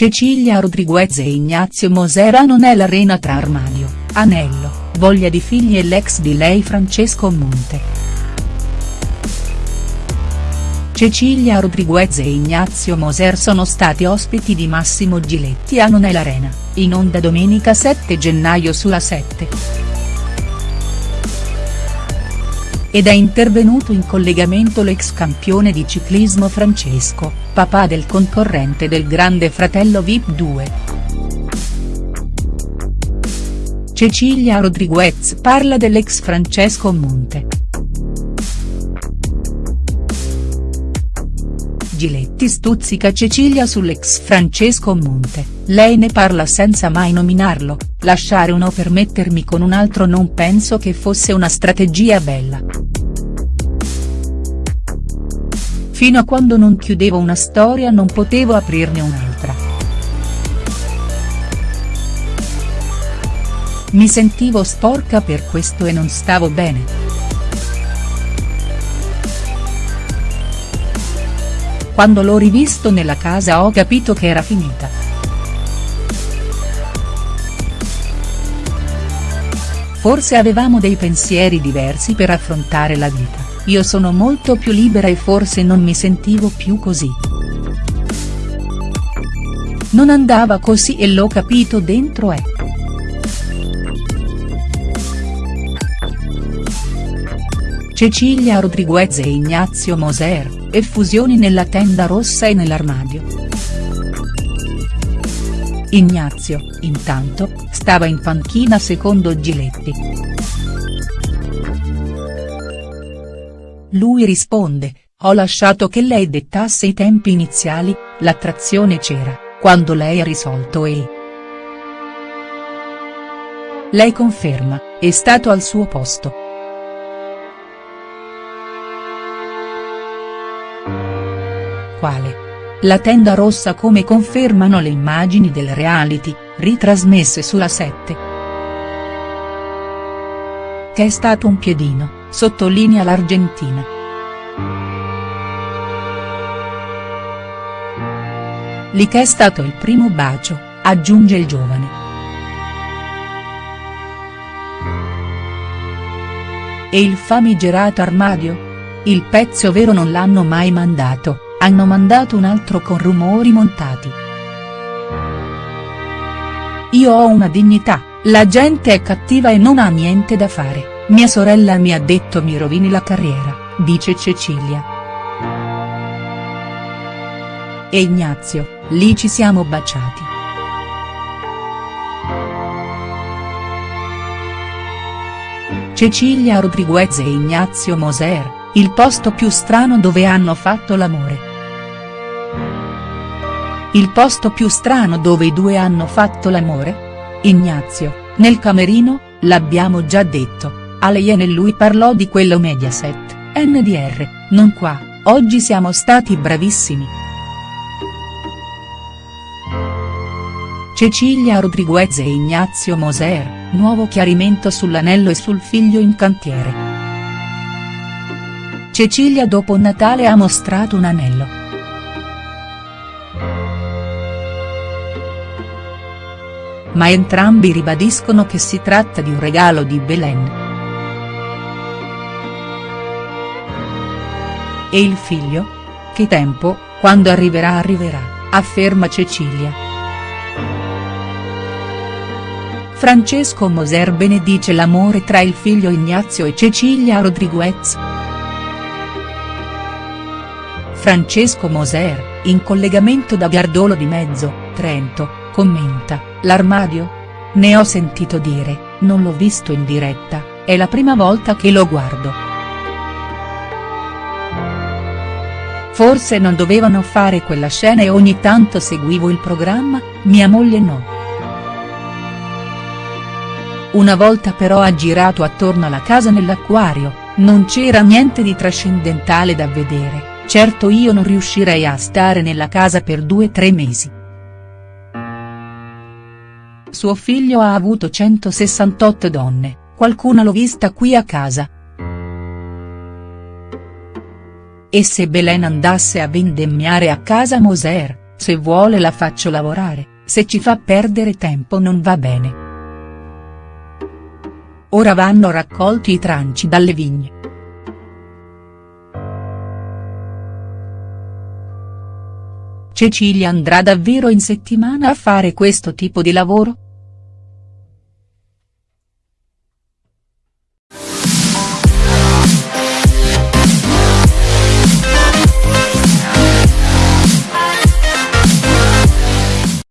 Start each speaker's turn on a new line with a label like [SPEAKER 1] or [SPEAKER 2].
[SPEAKER 1] Cecilia Rodriguez e Ignazio Moser non è l'arena tra armadio, anello, voglia di figli e l'ex di lei Francesco Monte. Cecilia Rodriguez e Ignazio Moser sono stati ospiti di Massimo Giletti a Non è l'Arena, in onda domenica 7 gennaio sulla 7. Ed è intervenuto in collegamento l'ex campione di ciclismo Francesco, papà del concorrente del grande fratello Vip 2. Cecilia Rodriguez parla dell'ex Francesco Monte. Giletti stuzzica Cecilia sull'ex Francesco Monte, lei ne parla senza mai nominarlo, lasciare uno per mettermi con un altro non penso che fosse una strategia bella. Fino a quando non chiudevo una storia non potevo aprirne un'altra. Mi sentivo sporca per questo e non stavo bene. Quando l'ho rivisto nella casa ho capito che era finita. Forse avevamo dei pensieri diversi per affrontare la vita, io sono molto più libera e forse non mi sentivo più così. Non andava così e l'ho capito dentro ecco. Cecilia Rodriguez e Ignazio Moser e fusioni nella tenda rossa e nell'armadio. Ignazio, intanto, stava in panchina secondo Giletti. Lui risponde, ho lasciato che lei dettasse i tempi iniziali, l'attrazione c'era, quando lei ha risolto e. Lei conferma, è stato al suo posto. Quale. La tenda rossa come confermano le immagini del reality, ritrasmesse sulla 7. Che è stato un piedino, sottolinea l'Argentina. Lì che è stato il primo bacio, aggiunge il giovane. E il famigerato armadio? Il pezzo vero non l'hanno mai mandato, hanno mandato un altro con rumori montati. Io ho una dignità, la gente è cattiva e non ha niente da fare, mia sorella mi ha detto mi rovini la carriera, dice Cecilia. E Ignazio, lì ci siamo baciati. Cecilia Rodriguez e Ignazio Moser, il posto più strano dove hanno fatto l'amore. Il posto più strano dove i due hanno fatto l'amore? Ignazio, nel camerino, l'abbiamo già detto, a lei e lui parlò di quello Mediaset, NDR, non qua, oggi siamo stati bravissimi. Cecilia Rodriguez e Ignazio Moser, nuovo chiarimento sull'anello e sul figlio in cantiere. Cecilia dopo Natale ha mostrato un anello. Ma entrambi ribadiscono che si tratta di un regalo di Belen. E il figlio? Che tempo, quando arriverà arriverà, afferma Cecilia. Francesco Moser benedice l'amore tra il figlio Ignazio e Cecilia Rodriguez. Francesco Moser, in collegamento da Biardolo di Mezzo, Trento, commenta, l'armadio? Ne ho sentito dire, non l'ho visto in diretta, è la prima volta che lo guardo. Forse non dovevano fare quella scena e ogni tanto seguivo il programma, mia moglie no. Una volta però ha girato attorno alla casa nell'acquario, non c'era niente di trascendentale da vedere, certo io non riuscirei a stare nella casa per due o tre mesi. Suo figlio ha avuto 168 donne, qualcuna l'ho vista qui a casa. E se Belen andasse a vendemmiare a casa Moser, se vuole la faccio lavorare, se ci fa perdere tempo non va bene. Ora vanno raccolti i tranci dalle vigne. Cecilia andrà davvero in settimana a fare questo tipo di lavoro?.